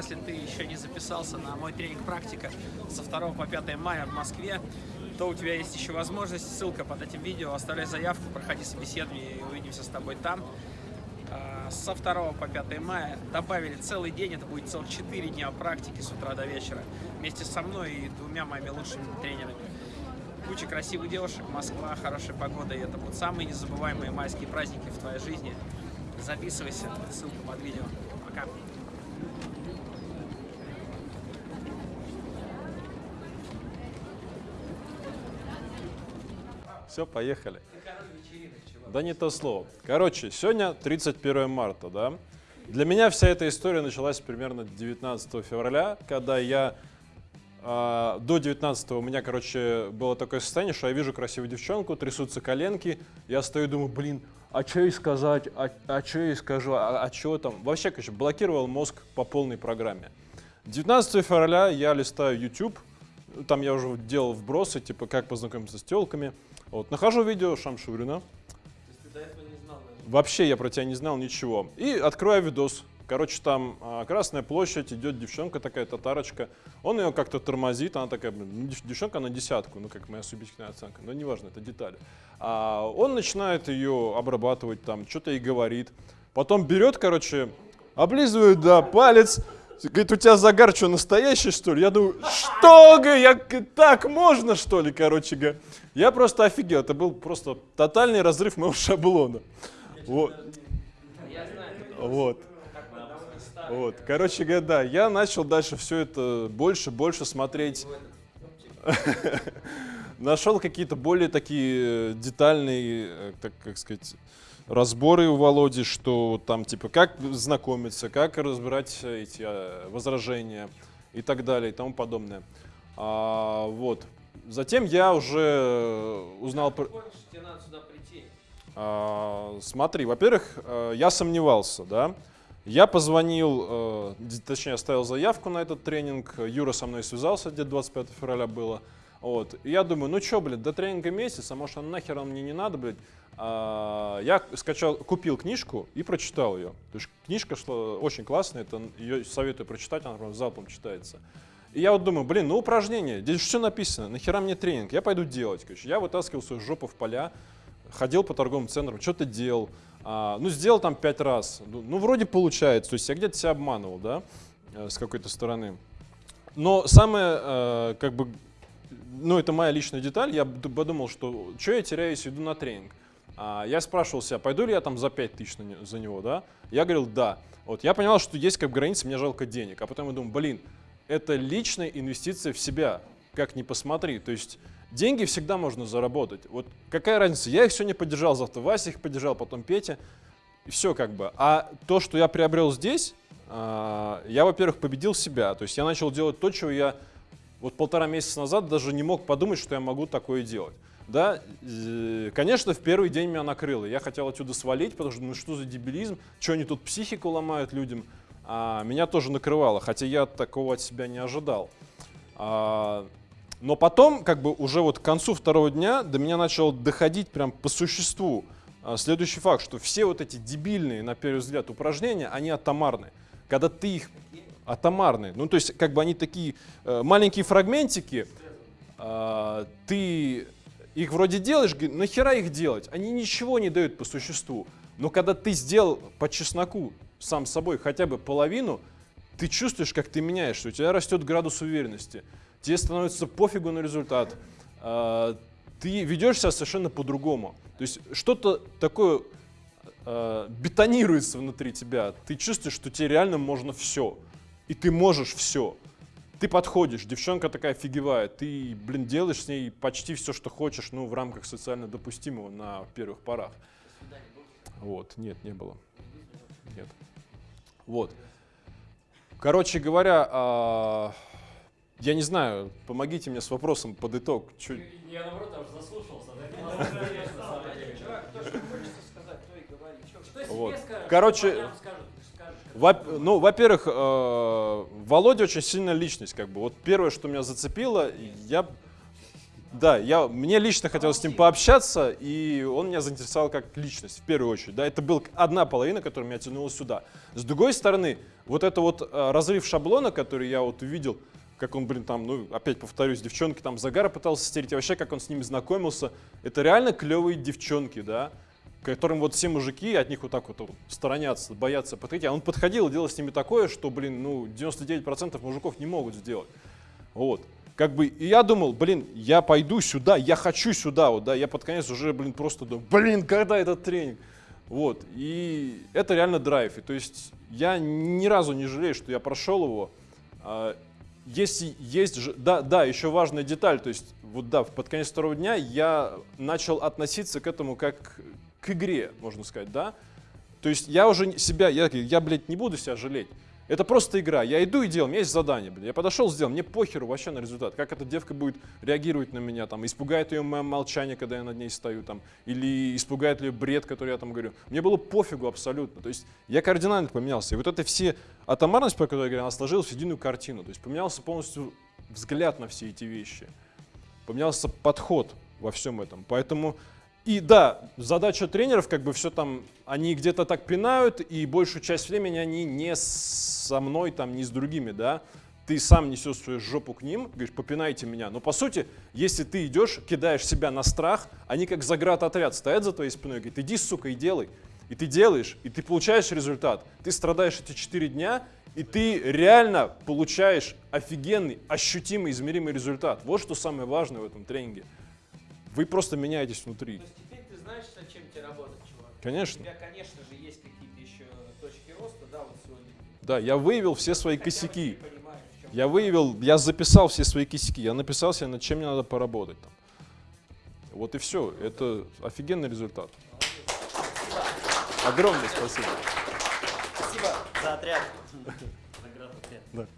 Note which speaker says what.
Speaker 1: если ты еще не записался на мой тренинг «Практика» со 2 по 5 мая в Москве, то у тебя есть еще возможность, ссылка под этим видео, оставляй заявку, проходи собеседование и увидимся с тобой там. А, со 2 по 5 мая добавили целый день, это будет целых 4 дня практики с утра до вечера, вместе со мной и двумя моими лучшими тренерами. Куча красивых девушек, Москва, хорошая погода, и это будут самые незабываемые майские праздники в твоей жизни. Записывайся, ссылка под видео. Пока.
Speaker 2: Все, поехали. Да не то слово. Короче, сегодня 31 марта, да? Для меня вся эта история началась примерно 19 февраля, когда я э, до 19 у меня, короче, было такое состояние, что я вижу красивую девчонку, трясутся коленки, я стою и думаю, блин, а что ей сказать, а, а что ей скажу, а, а что там? Вообще, короче, блокировал мозг по полной программе. 19 февраля я листаю YouTube, там я уже делал вбросы, типа, как познакомиться с телками. Вот, нахожу видео Шамшурина. Вообще я про тебя не знал ничего. И открываю видос. Короче, там а, Красная площадь, идет девчонка такая, татарочка. Он ее как-то тормозит, она такая, ну, девчонка на десятку, ну как моя субъективная оценка, но неважно, это детали. А он начинает ее обрабатывать там, что-то ей говорит. Потом берет, короче, облизывает, да, палец, Говорит, у тебя загар что, настоящий, что ли? Я думаю, что, я, так можно, что ли, короче говоря. Я просто офигел, это был просто тотальный разрыв моего шаблона. Вот. Вот. Вот. Короче говоря, да, я начал дальше все это больше, больше смотреть. Нашел какие-то более такие детальные, э, так как сказать, разборы у Володи, что там типа как знакомиться, как разбирать эти а, возражения и так далее и тому подобное. А, вот. Затем я уже узнал... Про... А, смотри, во-первых, э, я сомневался, да. Я позвонил, э, точнее оставил заявку на этот тренинг, Юра со мной связался, где 25 февраля было. Вот. И я думаю, ну что, блядь, до тренинга месяц, а может, он нахер он мне не надо, блядь. А, я скачал, купил книжку и прочитал ее. То есть книжка шла очень классная, это, ее советую прочитать, она прям залпом читается. И я вот думаю, блин, ну упражнение, здесь все написано, нахера мне тренинг, я пойду делать. Короче. Я вытаскивал свою жопу в поля, ходил по торговым центрам, что-то делал. А, ну, сделал там пять раз. Ну, ну, вроде получается, то есть я где-то себя обманывал, да, э, с какой-то стороны. Но самое, э, как бы, ну, это моя личная деталь, я подумал, что что я теряю, если иду на тренинг. А, я спрашивал себя, пойду ли я там за 5 тысяч за него, да? Я говорил, да. Вот, я понял, что есть как граница, мне жалко денег. А потом я думаю, блин, это личная инвестиция в себя, как ни посмотри. То есть деньги всегда можно заработать. Вот какая разница, я их сегодня поддержал, завтра Вася их поддержал, потом Петя. И все как бы. А то, что я приобрел здесь, а, я, во-первых, победил себя. То есть я начал делать то, чего я вот полтора месяца назад даже не мог подумать, что я могу такое делать. Да, конечно, в первый день меня накрыло. Я хотел отсюда свалить, потому что ну что за дебилизм, что они тут психику ломают людям. А, меня тоже накрывало, хотя я такого от себя не ожидал. А, но потом, как бы уже вот к концу второго дня до меня начало доходить прям по существу а, следующий факт, что все вот эти дебильные, на первый взгляд, упражнения, они атомарны. Когда ты их атомарные, ну то есть как бы они такие э, маленькие фрагментики, э, ты их вроде делаешь, нахера их делать? Они ничего не дают по существу. Но когда ты сделал по чесноку сам собой хотя бы половину, ты чувствуешь, как ты меняешься, у тебя растет градус уверенности, тебе становится пофигу на результат, а, ты ведешь себя совершенно по-другому. То есть что-то такое а, бетонируется внутри тебя, ты чувствуешь, что тебе реально можно все, и ты можешь все. Ты подходишь, девчонка такая офигевает, ты, блин, делаешь с ней почти все, что хочешь, ну, в рамках социально допустимого на первых порах. Вот, нет, не было. Нет. Вот. Короче говоря, а, я не знаю, помогите мне с вопросом под итог. Чё...
Speaker 3: Я наоборот аж заслушался.
Speaker 2: Вот. Короче, во, ну, во-первых, э, Володя очень сильная личность, как бы. Вот первое, что меня зацепило, я, да, я, мне лично хотелось с ним пообщаться, и он меня заинтересовал как личность, в первую очередь. Да, это была одна половина, которая меня тянула сюда. С другой стороны, вот это вот э, разрыв шаблона, который я вот увидел, как он, блин, там, ну, опять повторюсь, девчонки там загара пытался стереть, и вообще, как он с ними знакомился, это реально клевые девчонки, да, которым вот все мужики от них вот так вот, сторонятся, боятся подходить, а он подходил и делал с ними такое, что, блин, ну, 99% мужиков не могут сделать, вот. Как бы, и я думал, блин, я пойду сюда, я хочу сюда, вот, да, я под конец уже, блин, просто думаю, блин, когда этот тренинг? Вот, и это реально драйв, и то есть я ни разу не жалею, что я прошел его, А, если есть, да, да, еще важная деталь, то есть вот да, под конец второго дня я начал относиться к этому как к игре, можно сказать, да. То есть я уже себя, я, я, блядь, не буду себя жалеть. Это просто игра. Я иду и делаю, у меня есть задание, блядь. Я подошел, сделал, мне похеру вообще на результат. Как эта девка будет реагировать на меня, там, испугает ее мое молчание, когда я над ней стою, там, или испугает ли бред, который я там говорю. Мне было пофигу абсолютно. То есть я кардинально поменялся. И вот это все атомарность, по которой я говорю, она сложилась в единую картину. То есть поменялся полностью взгляд на все эти вещи. Поменялся подход во всем этом. Поэтому и да, задача тренеров, как бы все там, они где-то так пинают, и большую часть времени они не со мной, там, не с другими, да. Ты сам несешь свою жопу к ним, говоришь, попинайте меня. Но по сути, если ты идешь, кидаешь себя на страх, они как заградотряд стоят за твоей спиной, говорят, иди, сука, и делай. И ты делаешь, и ты получаешь результат. Ты страдаешь эти 4 дня, и ты реально получаешь офигенный, ощутимый, измеримый результат. Вот что самое важное в этом тренинге. Вы просто меняетесь внутри.
Speaker 1: То есть теперь ты знаешь, над чем тебе работать, чувак. У
Speaker 2: Конечно.
Speaker 1: тебя, конечно же, есть какие-то еще точки роста, да, вот сегодня.
Speaker 2: Да, я выявил все свои
Speaker 1: Хотя
Speaker 2: косяки.
Speaker 1: понимаешь,
Speaker 2: Я выявил, я записал все свои косяки. Я написал себе, над чем мне надо поработать. Там. Вот и все. Это офигенный результат. Огромное спасибо.
Speaker 4: Спасибо за отряд.
Speaker 3: Наград отряд.